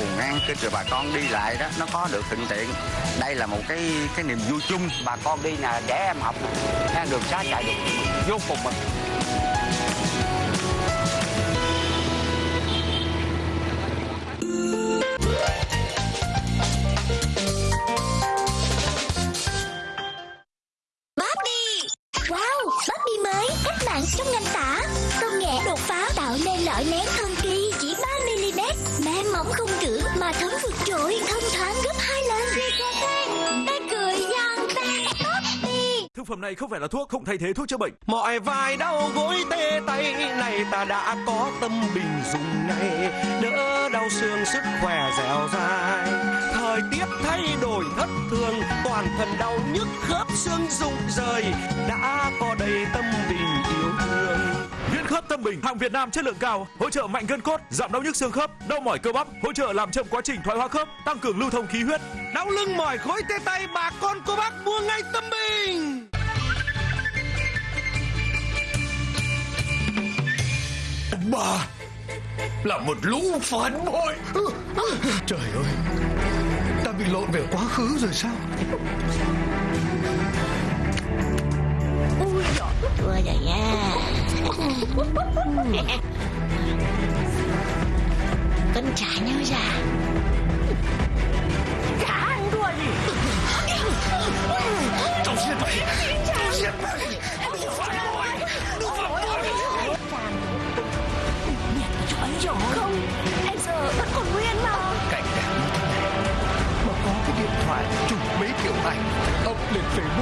cầu ngang cho rồi bà con đi lại đó nó có được thuận tiện. Đây là một cái cái niềm vui chung. Bà con đi nhà trẻ em học nè đường xá chạy được. Vô cùng mà. Barbie Wow, Barbie mới cách mạng trong ngành tả. Công nghệ đột phá tạo nên lợi nén hơn thấm vượt trội Thông thoáng gấp hai lần. Cười giòn Thực phẩm này không phải là thuốc, không thay thế thuốc chữa bệnh. Mọi vai đau gối tê tay này ta đã có tâm bình dùng ngay. Đỡ đau xương sức khỏe dẻo dai. Thời tiết thay đổi thất thường Toàn thân đau nhức khớp xương rụng rời. Đã có đầy tâm bình yêu thương khớp tâm bình, hàng Việt Nam chất lượng cao, hỗ trợ mạnh gân cốt, giảm đau nhức xương khớp, đau mỏi cơ bắp, hỗ trợ làm chậm quá trình thoái hóa khớp, tăng cường lưu thông khí huyết. Đau lưng mỏi khối tê tay bà con cô bác mua ngay tâm bình. Bà Là một lũ phản bội. Trời ơi Ta bị lộn về quá khứ rồi sao có cái điện thoại chụp mấy kiểu ảnh Up lên Facebook